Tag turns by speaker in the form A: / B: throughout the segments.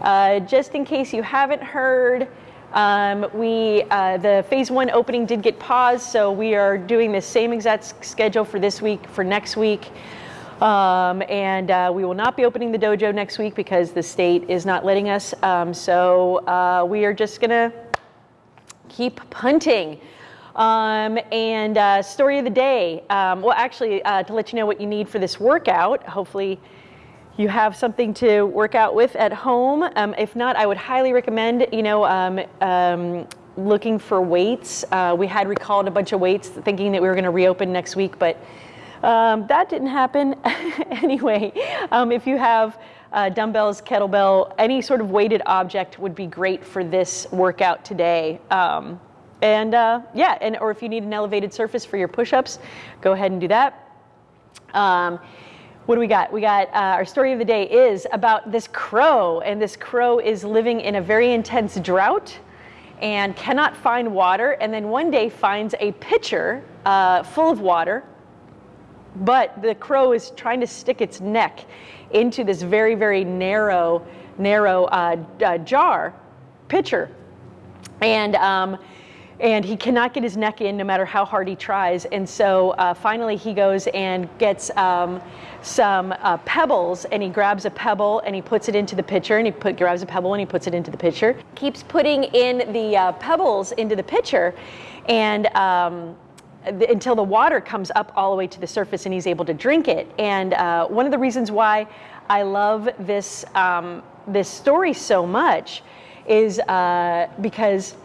A: Uh, just in case you haven't heard, um, we uh, the phase one opening did get paused, so we are doing the same exact schedule for this week for next week. Um, and uh, we will not be opening the dojo next week because the state is not letting us. Um, so uh, we are just gonna keep punting. Um, and uh, story of the day. Um, well, actually, uh, to let you know what you need for this workout, hopefully you have something to work out with at home. Um, if not, I would highly recommend, you know, um, um, looking for weights. Uh, we had recalled a bunch of weights thinking that we were going to reopen next week, but um, that didn't happen. anyway, if you have uh, dumbbells, kettlebell, any sort of weighted object would be great for this workout today. Um, and uh, yeah, and or if you need an elevated surface for your push-ups, go ahead and do that. Um, what do we got? We got uh, our story of the day is about this crow, and this crow is living in a very intense drought and cannot find water, and then one day finds a pitcher uh, full of water, but the crow is trying to stick its neck into this very, very narrow, narrow uh, uh jar, pitcher. And um, and he cannot get his neck in no matter how hard he tries. And so uh, finally he goes and gets um, some uh, pebbles and he grabs a pebble and he puts it into the pitcher and he put, grabs a pebble and he puts it into the pitcher. Keeps putting in the uh, pebbles into the pitcher and um, until the water comes up all the way to the surface and he's able to drink it. And uh, one of the reasons why I love this, um, this story so much is uh, because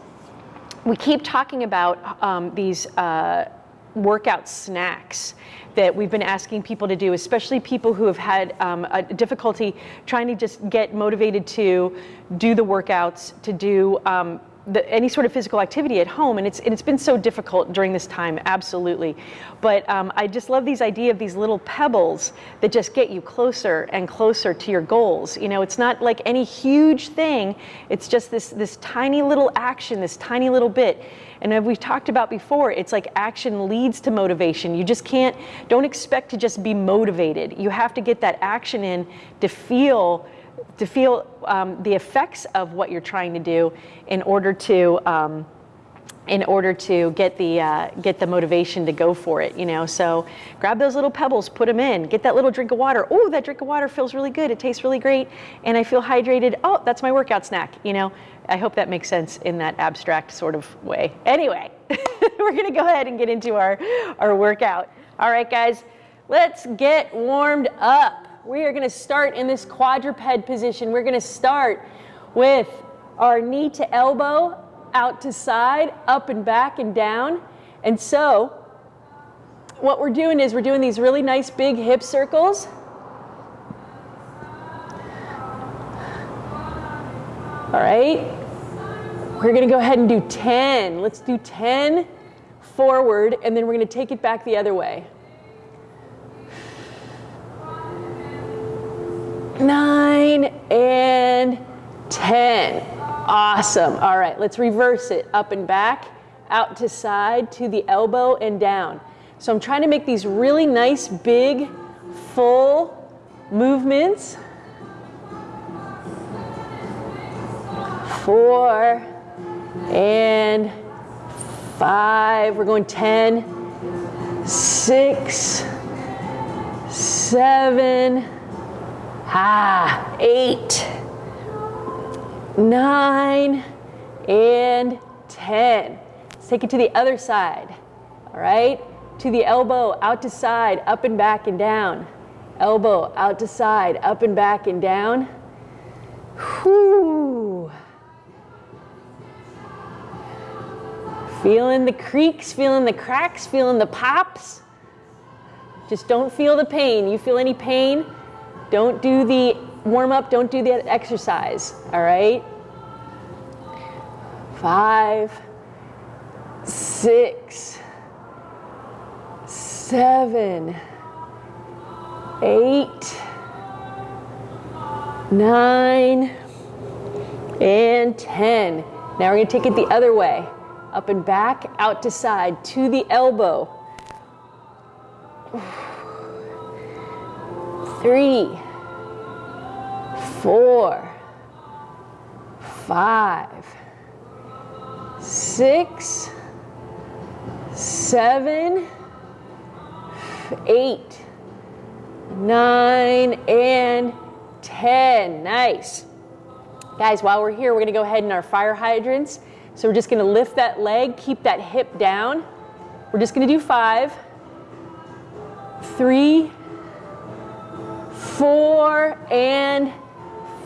A: we keep talking about um, these uh, workout snacks that we've been asking people to do, especially people who have had um, a difficulty trying to just get motivated to do the workouts, to do um, the, any sort of physical activity at home, and it's and it's been so difficult during this time, absolutely. But um, I just love these idea of these little pebbles that just get you closer and closer to your goals. You know, it's not like any huge thing. It's just this this tiny little action, this tiny little bit. And as we've talked about before, it's like action leads to motivation. You just can't, don't expect to just be motivated. You have to get that action in to feel to feel um, the effects of what you're trying to do in order to um, in order to get the uh, get the motivation to go for it you know? So grab those little pebbles put them in get that little drink of water. Oh that drink of water feels really good. It tastes really great. And i feel hydrated. Oh that's my workout snack you know? I hope that makes sense in that abstract sort of way. Anyway we're going to go ahead and get into our our workout. All right guys let's get warmed up we are going to start in this quadruped position. We're going to start with our knee to elbow, out to side, up and back and down. And so what we're doing is we're doing these really nice big hip circles. All right. We're going to go ahead and do 10. Let's do 10 forward, and then we're going to take it back the other way. Nine, and 10. Awesome. All right, let's reverse it. Up and back, out to side, to the elbow and down. So I'm trying to make these really nice, big, full movements. Four and five. We're going 10, six, seven, Ah, eight, nine, and 10. Let's take it to the other side. All right, to the elbow, out to side, up and back and down. Elbow, out to side, up and back and down. Whoo. Feeling the creaks, feeling the cracks, feeling the pops. Just don't feel the pain. You feel any pain? Don't do the warm up, don't do the exercise, all right? Five, six, seven, eight, nine, and 10. Now we're gonna take it the other way. Up and back, out to side, to the elbow. Three, four, five, six, seven, eight, nine, and 10. Nice. Guys, while we're here, we're gonna go ahead in our fire hydrants. So we're just gonna lift that leg, keep that hip down. We're just gonna do five, three, four, and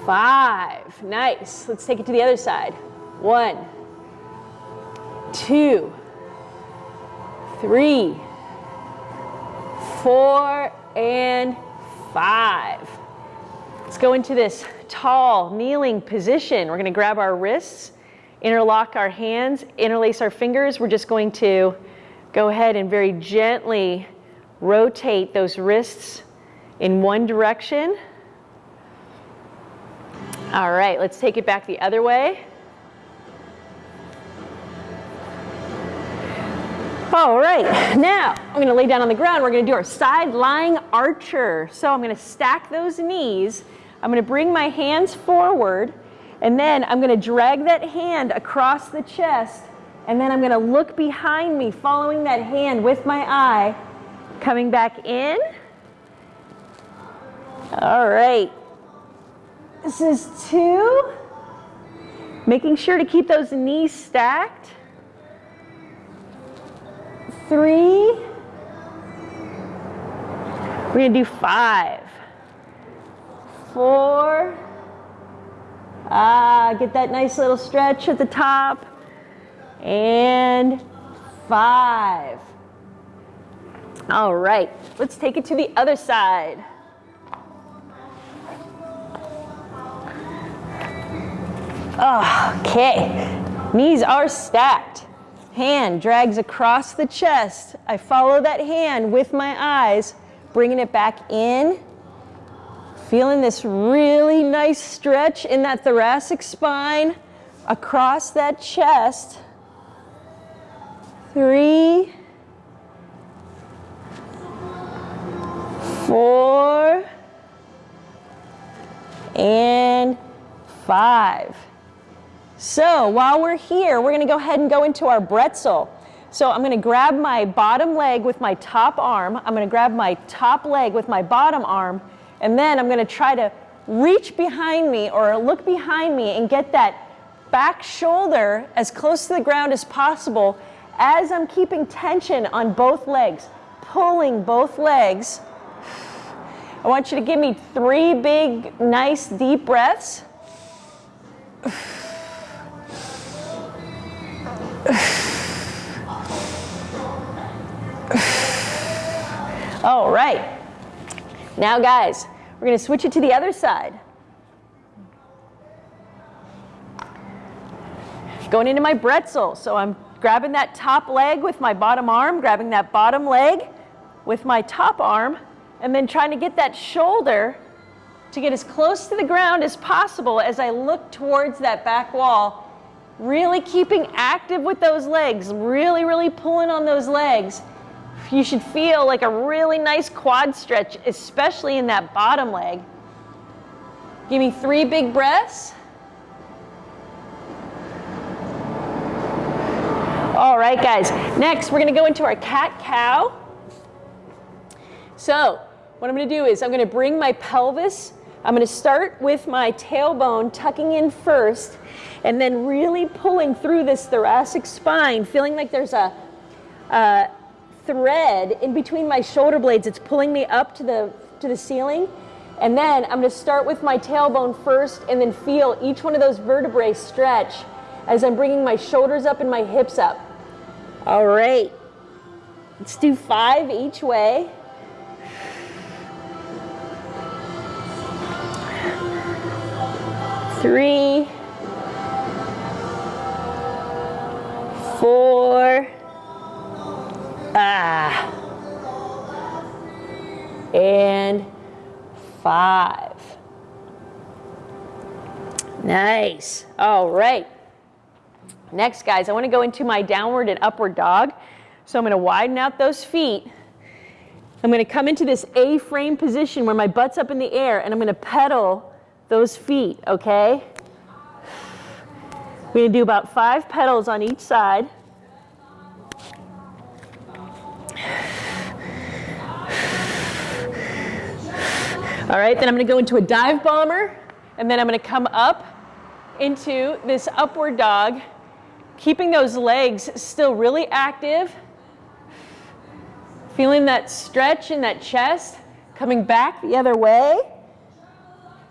A: five. Nice. Let's take it to the other side. One, two, three, four, and five. Let's go into this tall kneeling position. We're going to grab our wrists, interlock our hands, interlace our fingers. We're just going to go ahead and very gently rotate those wrists in one direction. All right, let's take it back the other way. All right, now I'm gonna lay down on the ground. We're gonna do our side lying archer. So I'm gonna stack those knees. I'm gonna bring my hands forward and then I'm gonna drag that hand across the chest and then I'm gonna look behind me, following that hand with my eye, coming back in. All right, this is two. Making sure to keep those knees stacked three. We're gonna do five, four. Ah, get that nice little stretch at the top. And five. All right, let's take it to the other side. Okay, knees are stacked. Hand drags across the chest. I follow that hand with my eyes, bringing it back in. Feeling this really nice stretch in that thoracic spine across that chest. Three, four, and five. So while we're here, we're gonna go ahead and go into our bretzel. So I'm gonna grab my bottom leg with my top arm. I'm gonna grab my top leg with my bottom arm, and then I'm gonna try to reach behind me or look behind me and get that back shoulder as close to the ground as possible as I'm keeping tension on both legs, pulling both legs. I want you to give me three big, nice, deep breaths. All right. Now, guys, we're going to switch it to the other side. Going into my bretzel. So I'm grabbing that top leg with my bottom arm, grabbing that bottom leg with my top arm, and then trying to get that shoulder to get as close to the ground as possible as I look towards that back wall Really keeping active with those legs, really, really pulling on those legs. You should feel like a really nice quad stretch, especially in that bottom leg. Give me three big breaths. All right, guys. Next, we're gonna go into our cat-cow. So, what I'm gonna do is I'm gonna bring my pelvis, I'm gonna start with my tailbone tucking in first, and then really pulling through this thoracic spine, feeling like there's a, a thread in between my shoulder blades. It's pulling me up to the, to the ceiling. And then I'm gonna start with my tailbone first and then feel each one of those vertebrae stretch as I'm bringing my shoulders up and my hips up. All right, let's do five each way. Three, four, ah, and five. Nice. All right. Next, guys, I want to go into my downward and upward dog. So I'm going to widen out those feet. I'm going to come into this A-frame position where my butt's up in the air, and I'm going to pedal those feet, okay? We're gonna do about five pedals on each side. All right, then I'm gonna go into a dive bomber, and then I'm gonna come up into this upward dog, keeping those legs still really active, feeling that stretch in that chest, coming back the other way.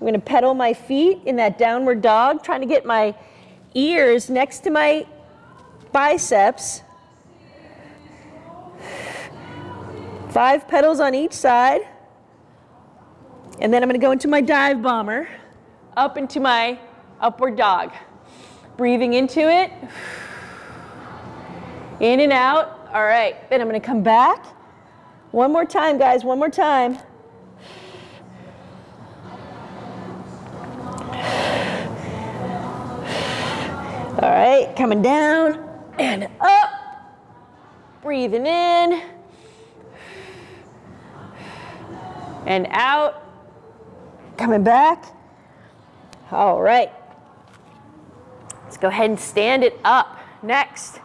A: I'm gonna pedal my feet in that downward dog, trying to get my ears next to my biceps. Five pedals on each side. And then I'm gonna go into my dive bomber, up into my upward dog. Breathing into it, in and out. All right, then I'm gonna come back. One more time, guys, one more time. All right, coming down and up. Breathing in and out. Coming back. All right. Let's go ahead and stand it up. Next,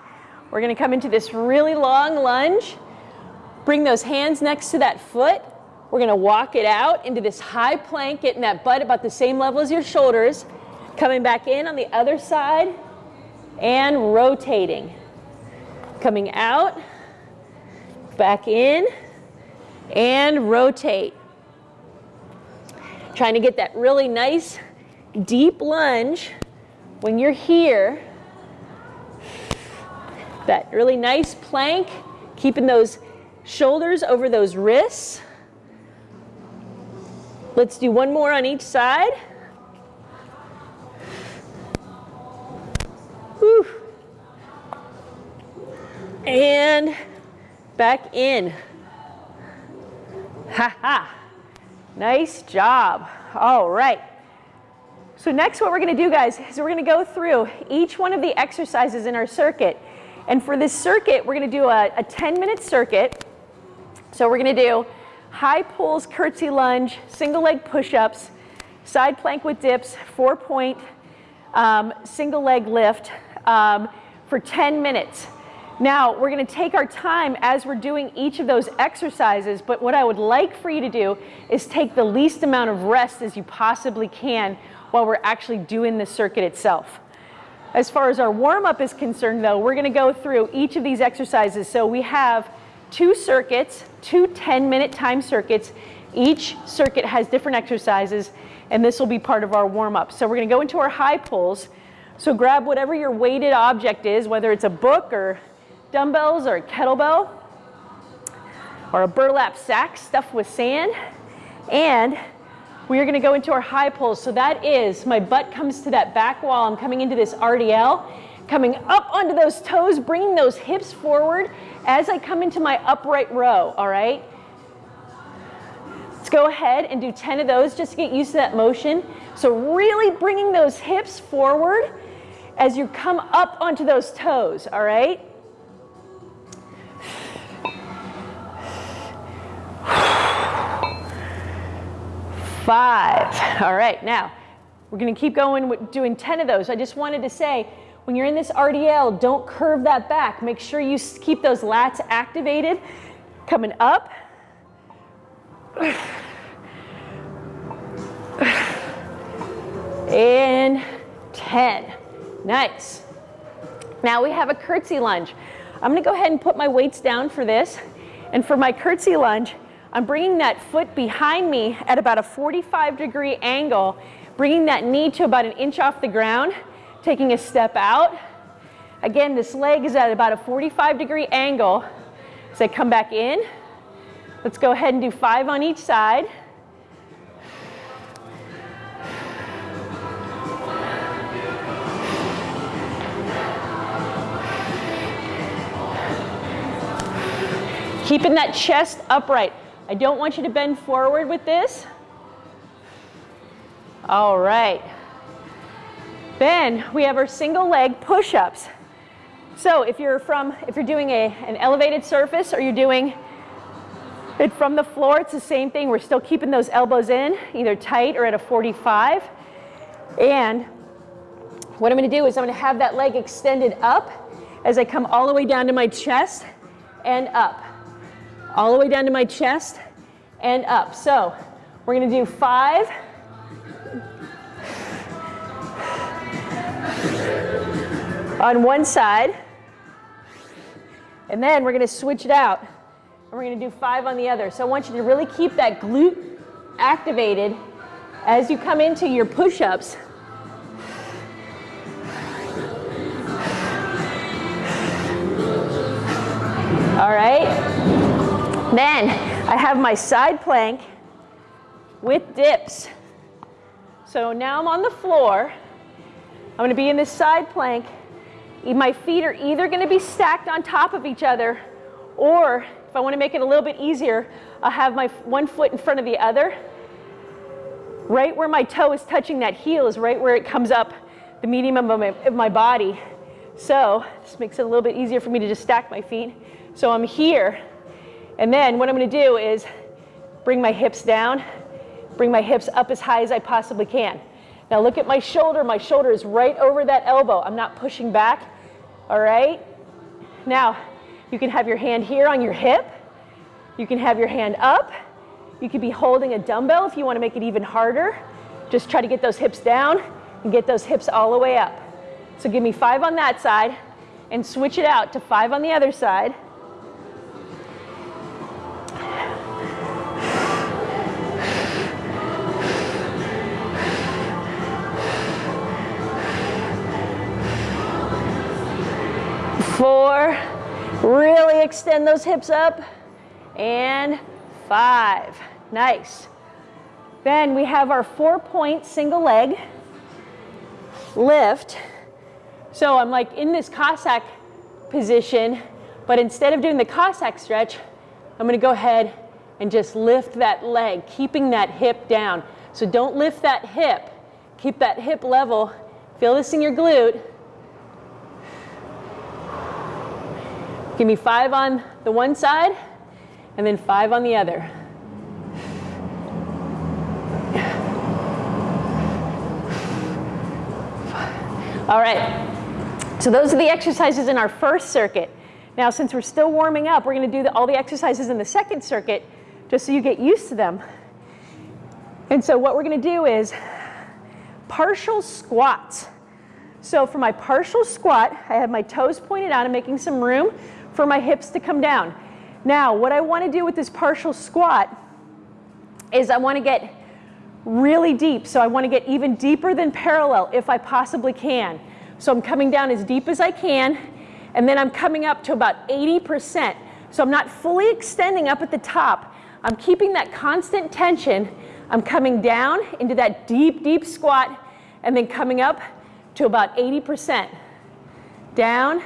A: we're going to come into this really long lunge. Bring those hands next to that foot. We're going to walk it out into this high plank, getting that butt about the same level as your shoulders. Coming back in on the other side and rotating. Coming out, back in, and rotate. Trying to get that really nice deep lunge when you're here. That really nice plank, keeping those shoulders over those wrists. Let's do one more on each side. Whew. And back in. Ha ha. Nice job. All right. So next what we're going to do, guys, is we're going to go through each one of the exercises in our circuit. And for this circuit, we're going to do a 10-minute circuit. So we're going to do high pulls, curtsy lunge, single leg push-ups, side plank with dips, four-point um, single leg lift, um, for 10 minutes. Now, we're gonna take our time as we're doing each of those exercises, but what I would like for you to do is take the least amount of rest as you possibly can while we're actually doing the circuit itself. As far as our warm-up is concerned though, we're gonna go through each of these exercises. So we have two circuits, two 10-minute time circuits. Each circuit has different exercises, and this will be part of our warm-up. So we're gonna go into our high pulls. So grab whatever your weighted object is, whether it's a book or dumbbells or a kettlebell or a burlap sack stuffed with sand. And we are gonna go into our high pulls. So that is, my butt comes to that back wall. I'm coming into this RDL, coming up onto those toes, bringing those hips forward as I come into my upright row, all right? Let's go ahead and do 10 of those just to get used to that motion. So really bringing those hips forward as you come up onto those toes, all right? Five. All right, now we're gonna keep going with doing 10 of those. I just wanted to say, when you're in this RDL, don't curve that back. Make sure you keep those lats activated. Coming up. And 10. Nice. Now we have a curtsy lunge. I'm gonna go ahead and put my weights down for this. And for my curtsy lunge, I'm bringing that foot behind me at about a 45 degree angle, bringing that knee to about an inch off the ground, taking a step out. Again, this leg is at about a 45 degree angle. I come back in, let's go ahead and do five on each side. Keeping that chest upright. I don't want you to bend forward with this. All right. Then we have our single leg push-ups. So if you're from, if you're doing a, an elevated surface or you're doing it from the floor, it's the same thing. We're still keeping those elbows in, either tight or at a 45. And What I'm gonna do is I'm gonna have that leg extended up as I come all the way down to my chest and up. All the way down to my chest and up. So we're gonna do five, on one side. And then we're gonna switch it out. And we're gonna do five on the other. So I want you to really keep that glute activated as you come into your push-ups. All right. Then I have my side plank with dips. So now I'm on the floor. I'm gonna be in this side plank. My feet are either gonna be stacked on top of each other or if I wanna make it a little bit easier, I'll have my one foot in front of the other. Right where my toe is touching that heel is right where it comes up the medium of my, of my body. So this makes it a little bit easier for me to just stack my feet. So I'm here, and then what I'm gonna do is bring my hips down, bring my hips up as high as I possibly can. Now look at my shoulder. My shoulder is right over that elbow. I'm not pushing back, all right? Now, you can have your hand here on your hip. You can have your hand up. You could be holding a dumbbell if you wanna make it even harder. Just try to get those hips down and get those hips all the way up. So give me five on that side and switch it out to five on the other side. Four, really extend those hips up, and five, nice. Then we have our four point single leg lift. So I'm like in this Cossack position, but instead of doing the Cossack stretch, I'm gonna go ahead and just lift that leg, keeping that hip down. So don't lift that hip, keep that hip level. Feel this in your glute. Give me five on the one side and then five on the other. All right, so those are the exercises in our first circuit. Now, since we're still warming up, we're gonna do the, all the exercises in the second circuit just so you get used to them. And so what we're gonna do is partial squats. So for my partial squat, I have my toes pointed out. I'm making some room for my hips to come down. Now, what I wanna do with this partial squat is I wanna get really deep. So I wanna get even deeper than parallel if I possibly can. So I'm coming down as deep as I can, and then I'm coming up to about 80%. So I'm not fully extending up at the top. I'm keeping that constant tension. I'm coming down into that deep, deep squat, and then coming up to about 80%. Down,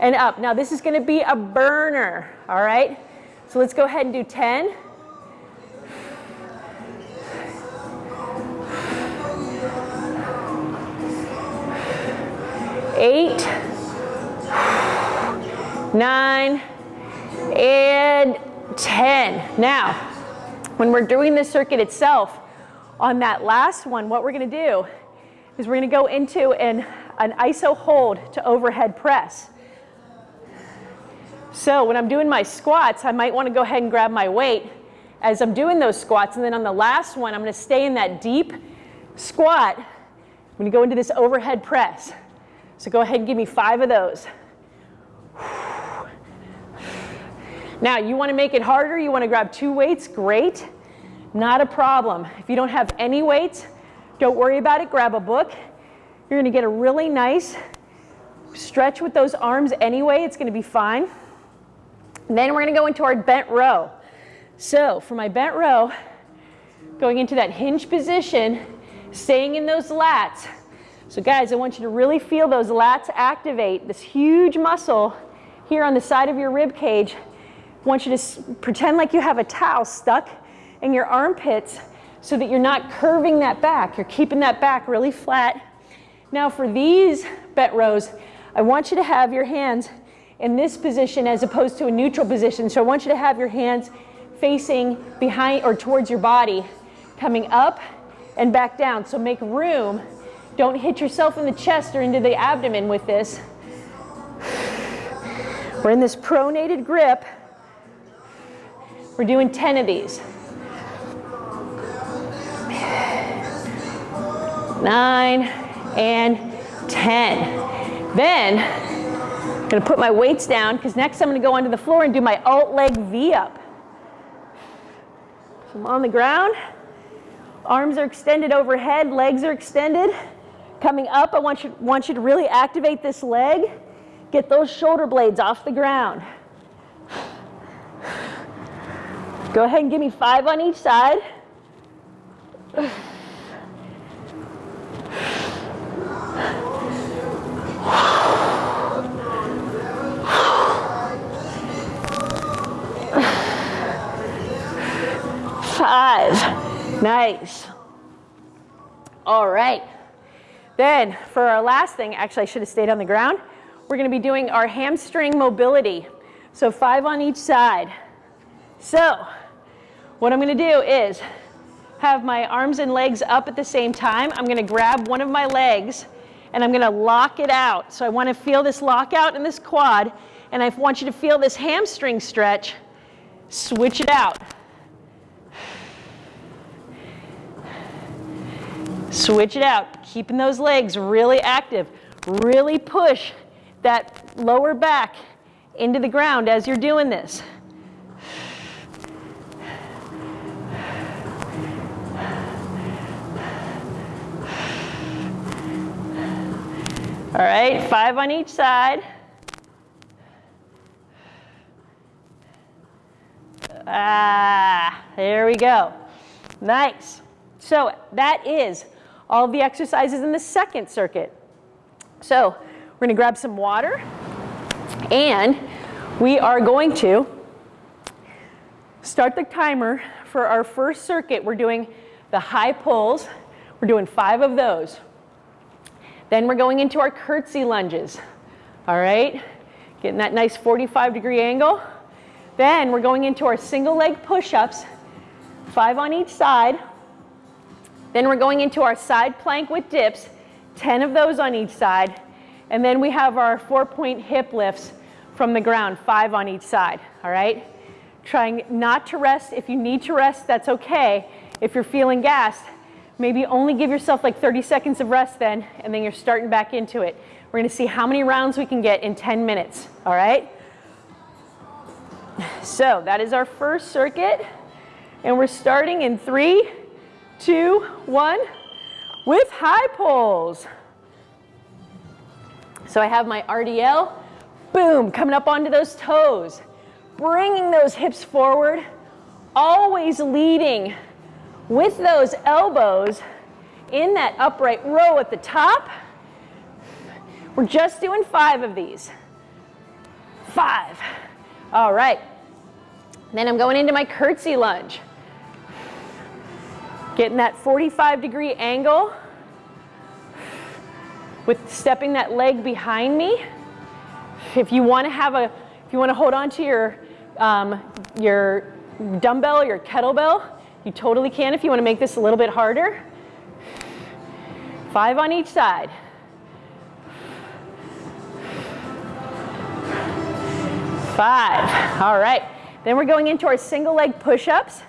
A: and up. Now this is gonna be a burner, all right? So let's go ahead and do 10. Eight, nine, and 10. Now, when we're doing the circuit itself, on that last one, what we're gonna do is we're gonna go into an, an iso hold to overhead press. So when I'm doing my squats, I might want to go ahead and grab my weight as I'm doing those squats. And then on the last one, I'm going to stay in that deep squat. I'm going to go into this overhead press. So go ahead and give me five of those. Now, you want to make it harder, you want to grab two weights, great. Not a problem. If you don't have any weights, don't worry about it. Grab a book. You're going to get a really nice stretch with those arms anyway. It's going to be fine. Then we're going to go into our bent row. So for my bent row, going into that hinge position, staying in those lats. So guys, I want you to really feel those lats activate, this huge muscle here on the side of your rib cage. I want you to pretend like you have a towel stuck in your armpits so that you're not curving that back. You're keeping that back really flat. Now for these bent rows, I want you to have your hands in this position as opposed to a neutral position. So I want you to have your hands facing behind or towards your body, coming up and back down. So make room Don't hit yourself in the chest or into the abdomen with this. We're in this pronated grip. We're doing 10 of these. Nine and 10. Then I'm gonna put my weights down because next I'm gonna go onto the floor and do my alt leg V up. So I'm on the ground, arms are extended overhead, legs are extended. Coming up, I want you, want you to really activate this leg. Get those shoulder blades off the ground. Go ahead and give me five on each side. Five. Nice. All right. Then for our last thing, actually I should have stayed on the ground. We're gonna be doing our hamstring mobility. So five on each side. So what I'm gonna do is have my arms and legs up at the same time. I'm gonna grab one of my legs and I'm gonna lock it out. So I wanna feel this lockout in this quad and I want you to feel this hamstring stretch. Switch it out. Switch it out, keeping those legs really active. Really push that lower back into the ground as you're doing this. All right, five on each side. Ah, there we go. Nice. So that is all the exercises in the second circuit. So we're going to grab some water and we are going to start the timer for our first circuit. We're doing the high pulls. We're doing five of those. Then we're going into our curtsy lunges. All right, getting that nice 45 degree angle. Then we're going into our single leg push-ups, five on each side. Then we're going into our side plank with dips, 10 of those on each side. And then we have our four point hip lifts from the ground, five on each side, all right? Trying not to rest. If you need to rest, that's okay. If you're feeling gassed, maybe only give yourself like 30 seconds of rest then, and then you're starting back into it. We're gonna see how many rounds we can get in 10 minutes, all right? So that is our first circuit, and we're starting in three, two, one, with high pulls. So I have my RDL, boom, coming up onto those toes, bringing those hips forward, always leading with those elbows in that upright row at the top. We're just doing five of these. Five. All right. Then I'm going into my curtsy lunge. Getting that 45 degree angle with stepping that leg behind me. If you want to have a, if you want to hold on to your, um, your dumbbell, your kettlebell, you totally can if you want to make this a little bit harder. Five on each side. Five. All right. Then we're going into our single leg push-ups.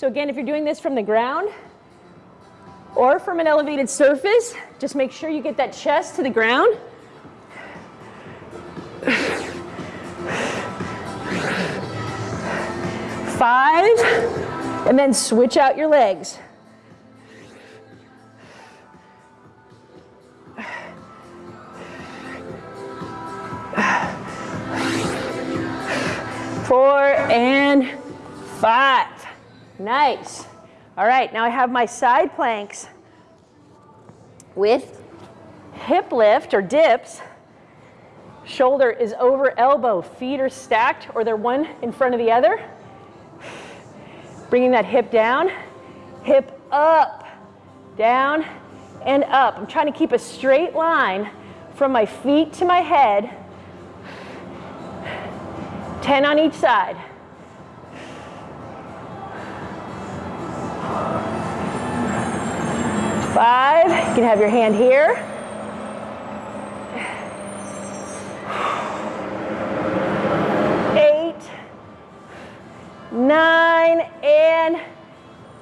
A: So again, if you're doing this from the ground or from an elevated surface, just make sure you get that chest to the ground. Five, and then switch out your legs. Four and five. Nice. All right, now I have my side planks with hip lift or dips. Shoulder is over elbow, feet are stacked or they're one in front of the other. Bringing that hip down, hip up, down and up. I'm trying to keep a straight line from my feet to my head. 10 on each side. Five, you can have your hand here. Eight, nine, and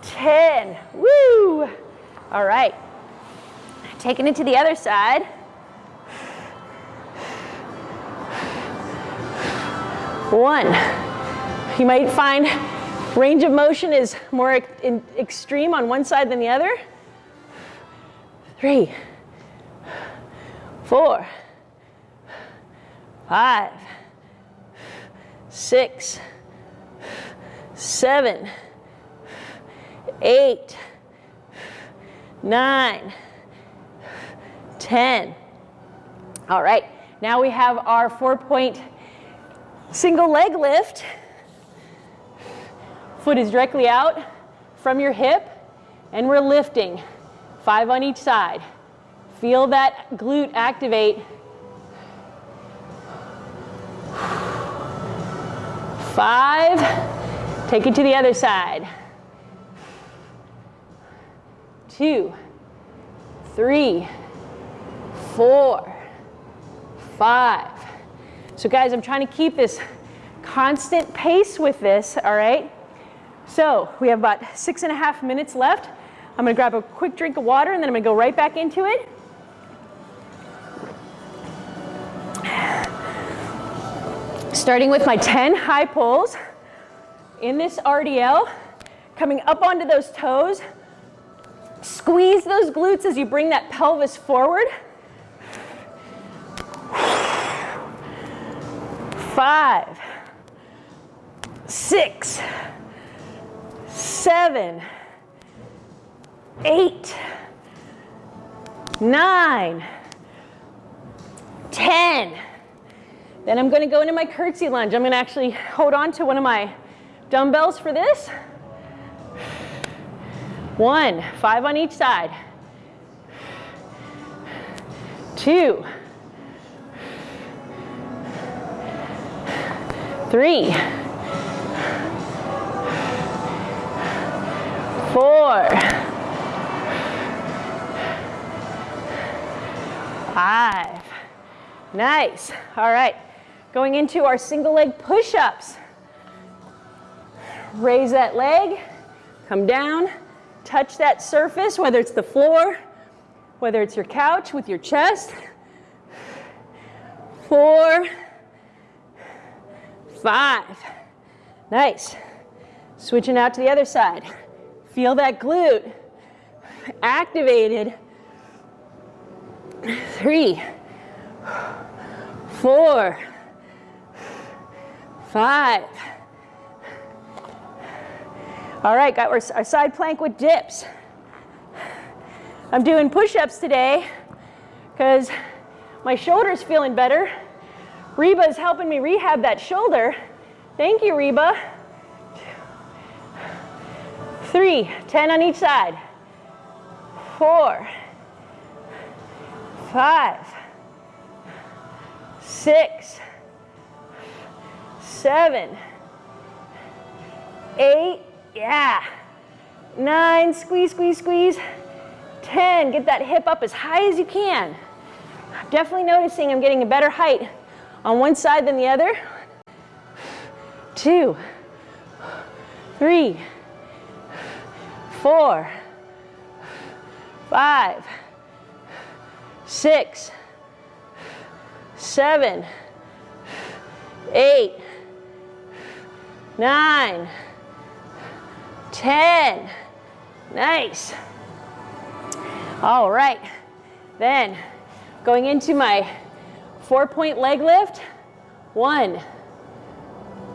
A: 10. Woo! All right. Taking it to the other side. One. You might find range of motion is more extreme on one side than the other. Three, four, five, six, seven, eight, nine, ten. All right, now we have our four point single leg lift. Foot is directly out from your hip, and we're lifting. Five on each side. Feel that glute activate. Five. Take it to the other side. Two, three, four, five. So guys, I'm trying to keep this constant pace with this, all right? So we have about six and a half minutes left. I'm gonna grab a quick drink of water and then I'm gonna go right back into it. Starting with my 10 high pulls in this RDL, coming up onto those toes. Squeeze those glutes as you bring that pelvis forward. Five, six, seven, eight, nine, ten. Then I'm gonna go into my curtsy lunge. I'm gonna actually hold on to one of my dumbbells for this. One, five on each side. Two, three, four, five. Nice. All right. Going into our single leg push-ups. Raise that leg, come down, touch that surface, whether it's the floor, whether it's your couch with your chest. Four, five. Nice. Switching out to the other side. Feel that glute activated three, four, five. All right, got our, our side plank with dips. I'm doing push-ups today because my shoulder's feeling better. Reba's helping me rehab that shoulder. Thank you, Reba. Three, ten on each side. Four, five, six, seven, eight, yeah, nine, squeeze, squeeze, squeeze, 10, get that hip up as high as you can. Definitely noticing I'm getting a better height on one side than the other. Two, three, four, five, six, seven, eight, nine, ten. Nice. All right. Then going into my four point leg lift. One,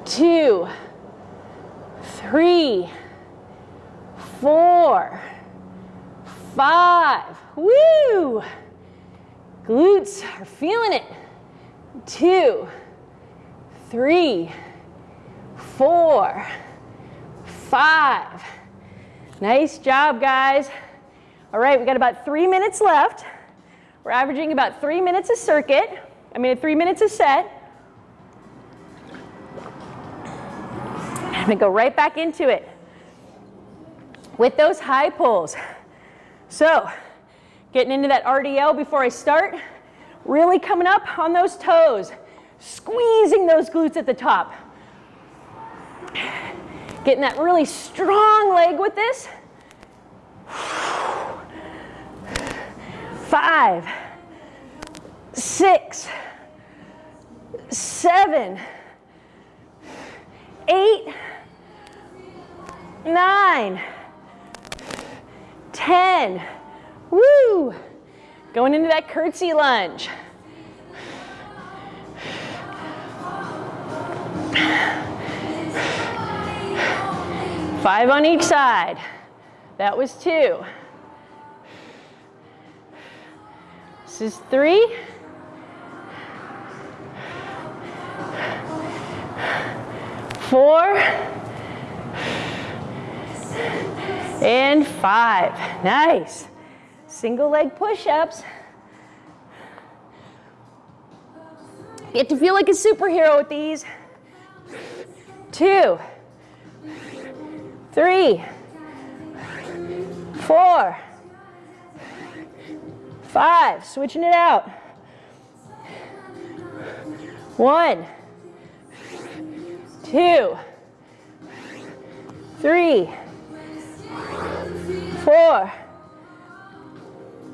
A: two, three, four, five. Woo! Glutes are feeling it. Two, three, four, five. Nice job, guys. All right, we got about three minutes left. We're averaging about three minutes a circuit. I mean, three minutes a set. I'm gonna go right back into it with those high pulls. So Getting into that RDL before I start. Really coming up on those toes. Squeezing those glutes at the top. Getting that really strong leg with this. Five, six, seven, eight, nine, ten. Woo! Going into that curtsy lunge. Five on each side. That was two. This is three. Four. And five. Nice. Single leg push-ups. Get to feel like a superhero with these. Two three, four, five, switching it out. One, two, three, four,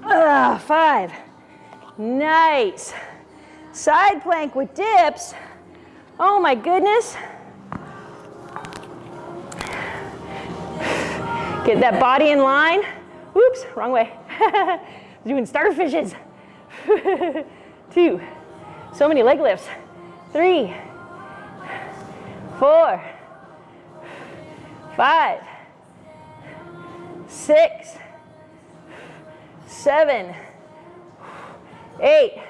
A: uh, five. Nice. Side plank with dips. Oh my goodness. Get that body in line. Oops, wrong way. Doing starfishes. Two. So many leg lifts. Three. Four. Five. Six. Seven. Eight.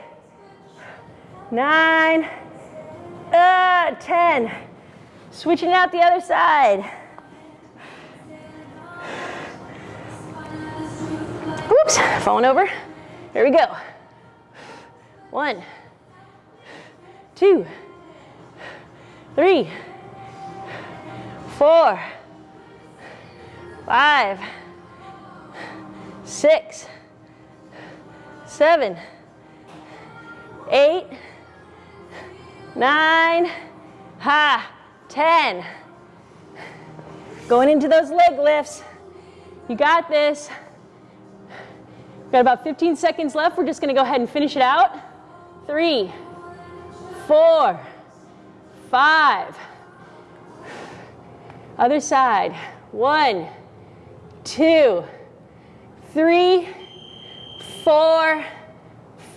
A: Nine. Uh, ten. Switching out the other side. Oops, falling over. Here we go. One, two, three, four, five, six, seven, eight, nine, ha, ten. Going into those leg lifts. You got this. Got about 15 seconds left. We're just going to go ahead and finish it out. Three, four, five. Other side. One, two, three, four,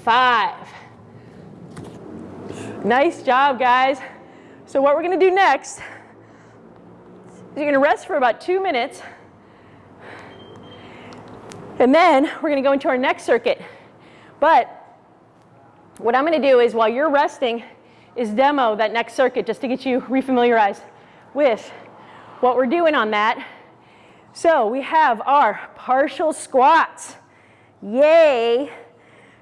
A: five. Nice job, guys. So what we're going to do next is you're going to rest for about two minutes. And then we're going to go into our next circuit. But what I'm going to do is while you're resting is demo that next circuit just to get you refamiliarized with what we're doing on that. So we have our partial squats. Yay.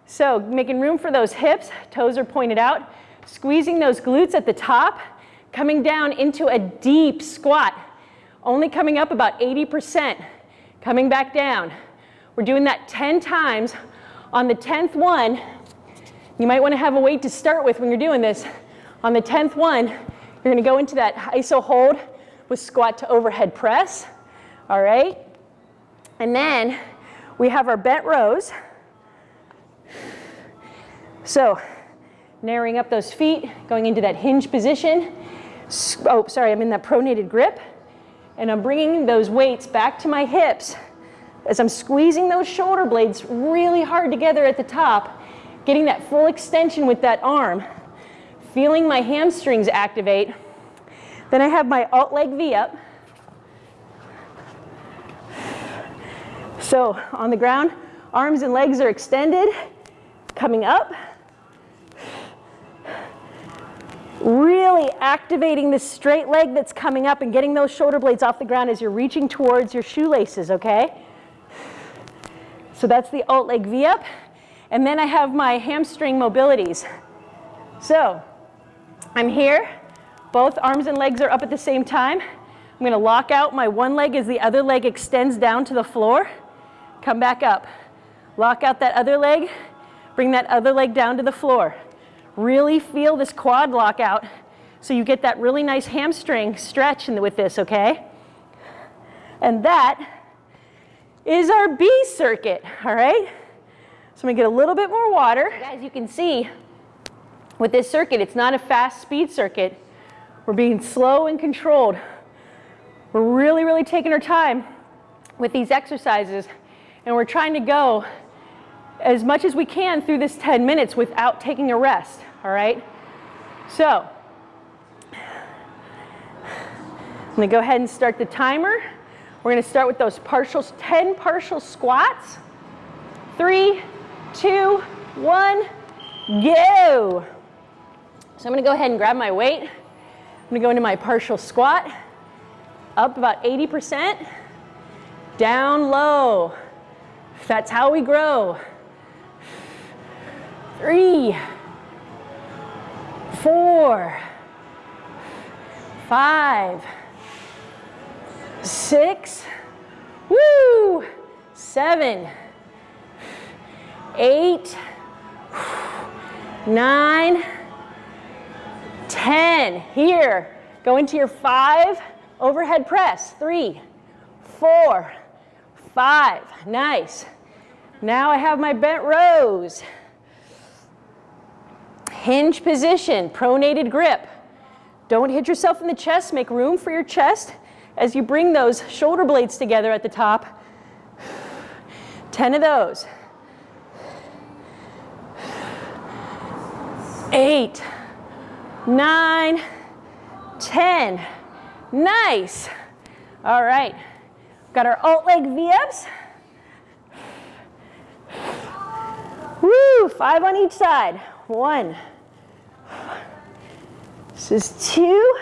A: So making room for those hips, toes are pointed out, squeezing those glutes at the top, coming down into a deep squat, only coming up about 80%, coming back down. We're doing that 10 times. On the 10th one, you might want to have a weight to start with when you're doing this. On the 10th one, you're going to go into that iso hold with squat to overhead press. All right? And then we have our bent rows. So narrowing up those feet, going into that hinge position. Oh, sorry, I'm in that pronated grip. And I'm bringing those weights back to my hips as I'm squeezing those shoulder blades really hard together at the top, getting that full extension with that arm, feeling my hamstrings activate. Then I have my alt leg V up. So on the ground, arms and legs are extended, coming up. Really activating this straight leg that's coming up and getting those shoulder blades off the ground as you're reaching towards your shoelaces, okay? So that's the alt leg V up. And then I have my hamstring mobilities. So I'm here, both arms and legs are up at the same time. I'm gonna lock out my one leg as the other leg extends down to the floor. Come back up. Lock out that other leg. Bring that other leg down to the floor. Really feel this quad lock out so you get that really nice hamstring stretch with this, okay? And that is our B circuit, all right? So I'm gonna get a little bit more water. As you can see, with this circuit, it's not a fast speed circuit. We're being slow and controlled. We're really, really taking our time with these exercises and we're trying to go as much as we can through this 10 minutes without taking a rest, all right? So, I'm gonna go ahead and start the timer. We're gonna start with those partial, 10 partial squats. Three, two, one, go. So I'm gonna go ahead and grab my weight. I'm gonna go into my partial squat. Up about 80%, down low. That's how we grow. Three, four, five, six, woo, seven, eight, nine, ten. Here, go into your five overhead press. Three, four, five. Nice. Now I have my bent rows. Hinge position, pronated grip. Don't hit yourself in the chest. Make room for your chest as you bring those shoulder blades together at the top. 10 of those. Eight, nine, ten. Nice. All right. Got our alt leg V-ups. Woo, five on each side. One. This is two.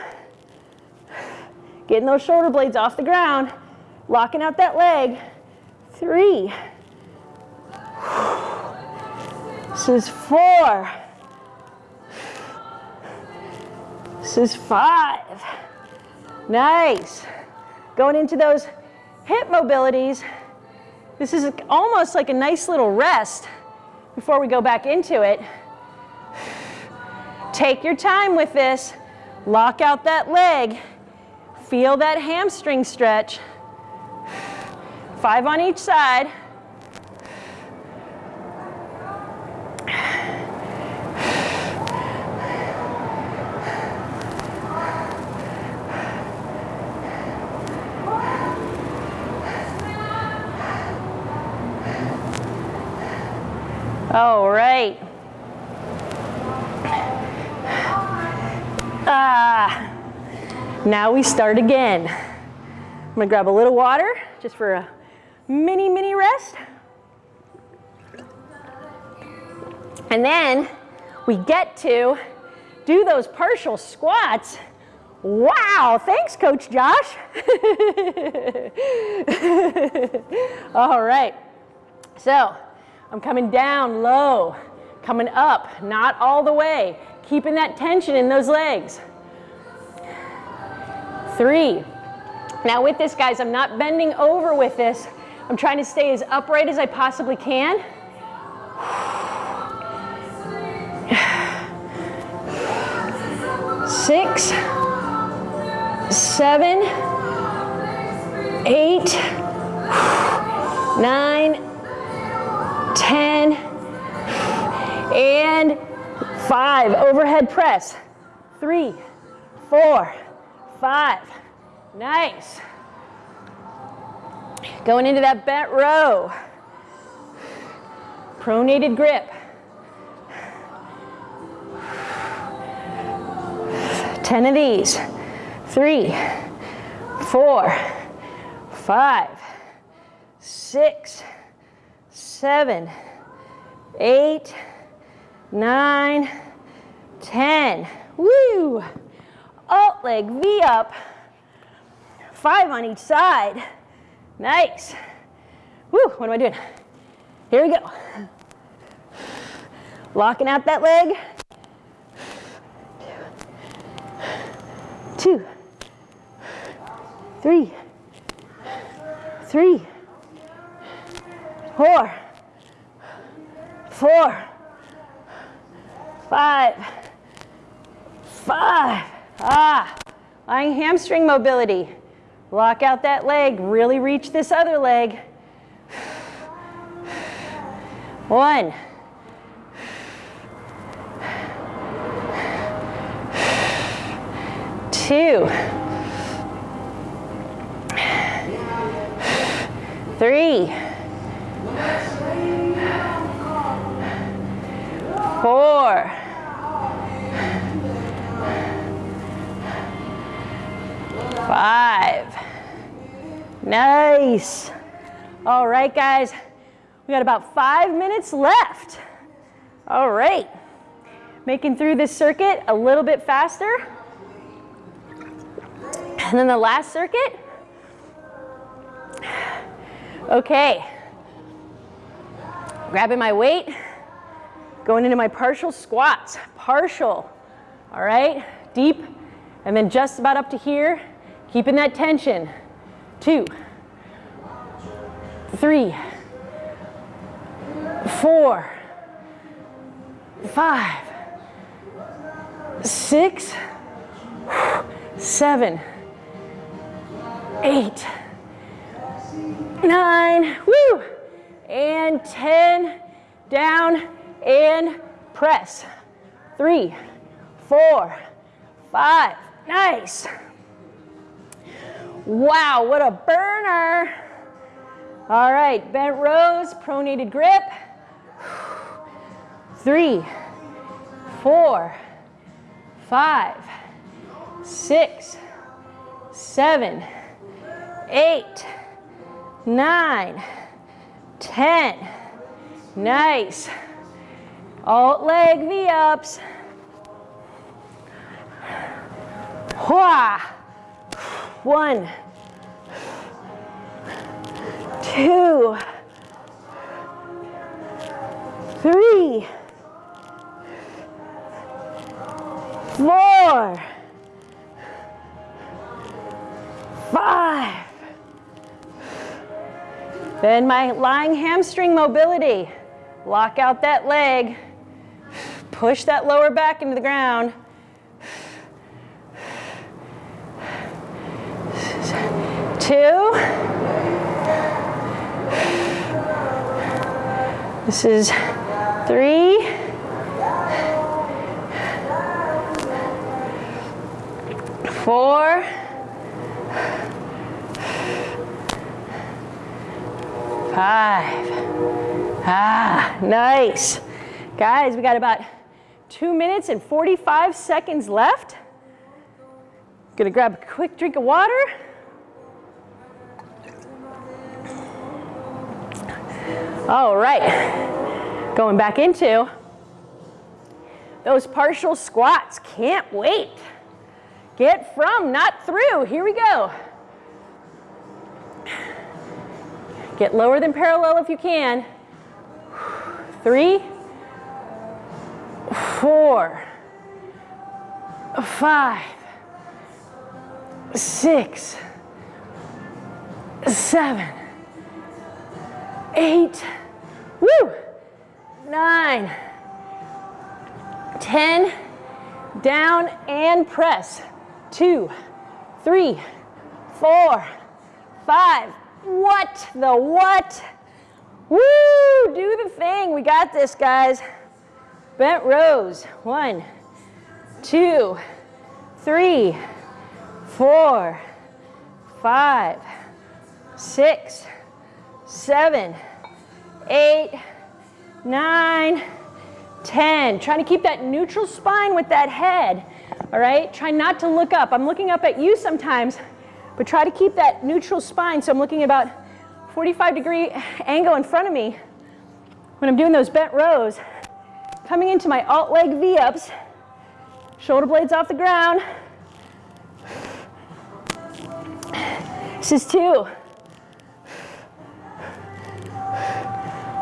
A: Getting those shoulder blades off the ground. Locking out that leg. Three. This is four. This is five. Nice. Going into those hip mobilities. This is almost like a nice little rest before we go back into it. Take your time with this. Lock out that leg. Feel that hamstring stretch. Five on each side. All right. Ah, now we start again. I'm gonna grab a little water just for a mini, mini rest. And then we get to do those partial squats. Wow, thanks Coach Josh. All right, so I'm coming down low, coming up, not all the way, keeping that tension in those legs. Three. Now with this, guys, I'm not bending over with this. I'm trying to stay as upright as I possibly can. Six, seven, eight, nine, 10, and five. Overhead press. Three, four, five. Nice. Going into that bent row. Pronated grip. 10 of these. Three, four, five, six, seven, eight, nine, ten. Woo! Alt leg V up. Five on each side. Nice. Woo, what am I doing? Here we go. Locking out that leg. Two, three, three, four, four, five, five. Ah, lying hamstring mobility. Lock out that leg, really reach this other leg. One. Two. Three. Four. Five. Nice. All right, guys. We got about five minutes left. All right. Making through this circuit a little bit faster. And then the last circuit. Okay. Grabbing my weight, going into my partial squats. Partial. All right. Deep. And then just about up to here. Keeping that tension. Two. Three four, five, six, seven, eight, nine, woo, and 10, down and press. Three, four, five, nice. Wow, what a burner. All right, bent rows, pronated grip three, four, five, six, seven, eight, nine, ten. Nice. Alt leg V-ups. One, two, three, four, five. Then my lying hamstring mobility. Lock out that leg. Push that lower back into the ground. Two. This is three. Four. Five. Ah, nice. Guys, we got about two minutes and 45 seconds left. Gonna grab a quick drink of water. All right, going back into those partial squats. Can't wait. Get from, not through. Here we go. Get lower than parallel if you can. Three, four, five, six, seven, eight, woo, nine, ten, down and press two, three, four, five. What the what? Woo! Do the thing. We got this, guys. Bent rows. One, two, three, four, five, six, seven, eight, nine, ten. Trying to keep that neutral spine with that head all right? Try not to look up. I'm looking up at you sometimes, but try to keep that neutral spine. So I'm looking about 45 degree angle in front of me when I'm doing those bent rows. Coming into my alt leg V-ups, shoulder blades off the ground. This is two.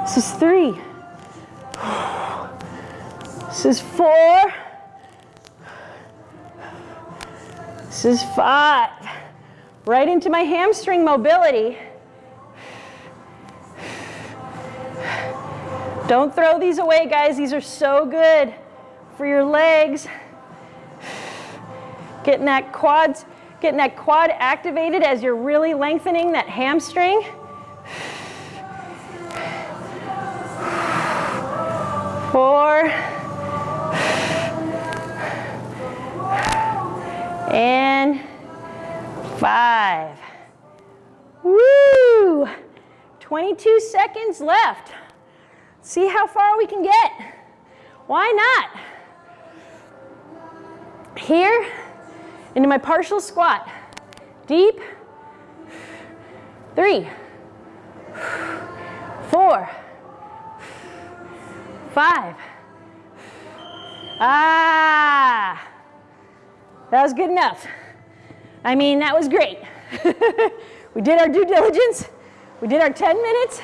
A: This is three. This is four. This is five. Right into my hamstring mobility. Don't throw these away, guys. These are so good for your legs. Getting that quads, getting that quad activated as you're really lengthening that hamstring. Four. And five. Woo! 22 seconds left. See how far we can get. Why not? Here, into my partial squat. Deep. Three, four, five. Ah, that was good enough. I mean, that was great. we did our due diligence. We did our 10 minutes.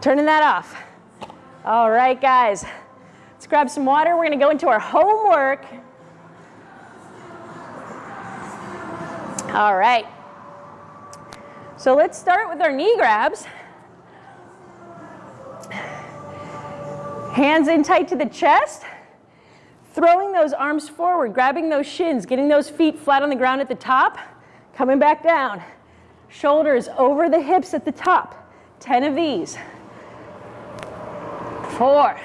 A: Turning that off. All right, guys. Let's grab some water. We're going to go into our homework. All right. So let's start with our knee grabs. Hands in tight to the chest. Throwing those arms forward, grabbing those shins, getting those feet flat on the ground at the top, coming back down. Shoulders over the hips at the top. 10 of these four,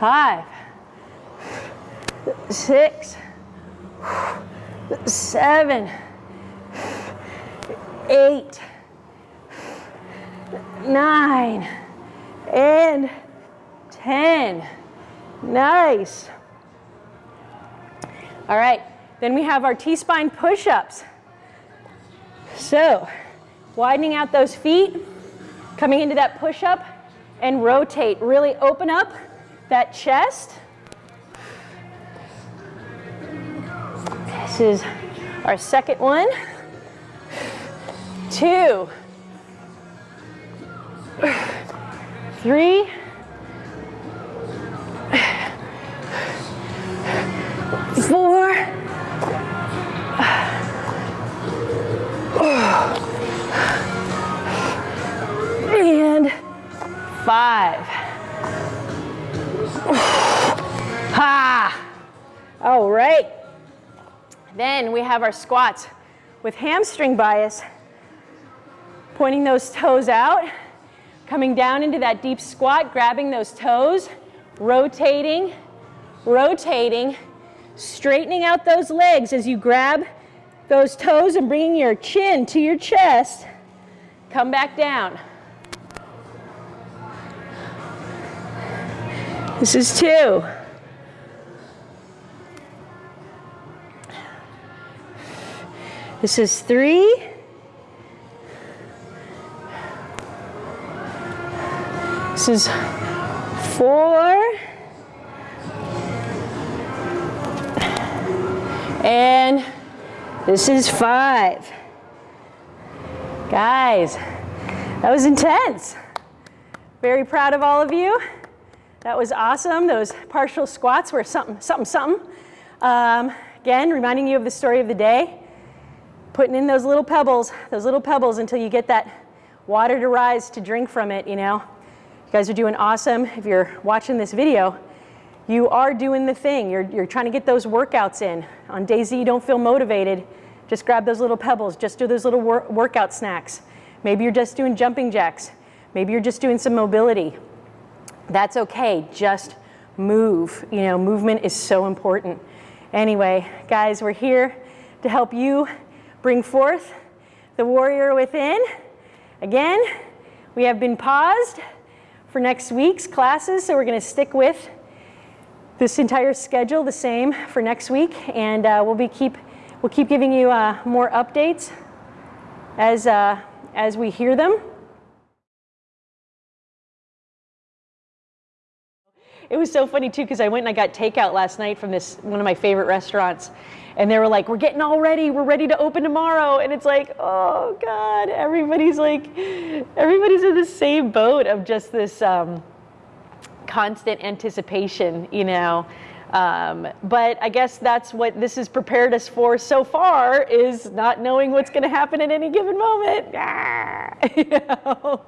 A: five, six, seven, eight, nine, and 10. Nice. All right, then we have our T-spine push-ups. So, widening out those feet, coming into that push-up, and rotate. Really open up that chest. This is our second one. Two. Three. Four. And five. ha! All right. Then we have our squats with hamstring bias, pointing those toes out, coming down into that deep squat, grabbing those toes, rotating, rotating, straightening out those legs as you grab those toes and bringing your chin to your chest. Come back down. This is two. This is three. This is four. And this is five. Guys, that was intense. Very proud of all of you. That was awesome. Those partial squats were something, something, something. Um, again, reminding you of the story of the day. Putting in those little pebbles, those little pebbles until you get that water to rise to drink from it, you know. You guys are doing awesome. If you're watching this video, you are doing the thing. You're, you're trying to get those workouts in. On days that you don't feel motivated, just grab those little pebbles. Just do those little wor workout snacks. Maybe you're just doing jumping jacks. Maybe you're just doing some mobility. That's okay, just move. You know, movement is so important. Anyway, guys, we're here to help you bring forth the warrior within. Again, we have been paused for next week's classes, so we're gonna stick with this entire schedule the same for next week, and uh, we'll be keep we'll keep giving you uh, more updates as uh, as we hear them. It was so funny too because I went and I got takeout last night from this one of my favorite restaurants, and they were like, "We're getting all ready. We're ready to open tomorrow." And it's like, "Oh God!" Everybody's like, everybody's in the same boat of just this um, constant anticipation, you know. Um, but I guess that's what this has prepared us for so far is not knowing what's going to happen at any given moment. you know?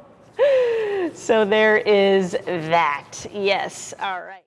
A: so there is that. Yes. All right.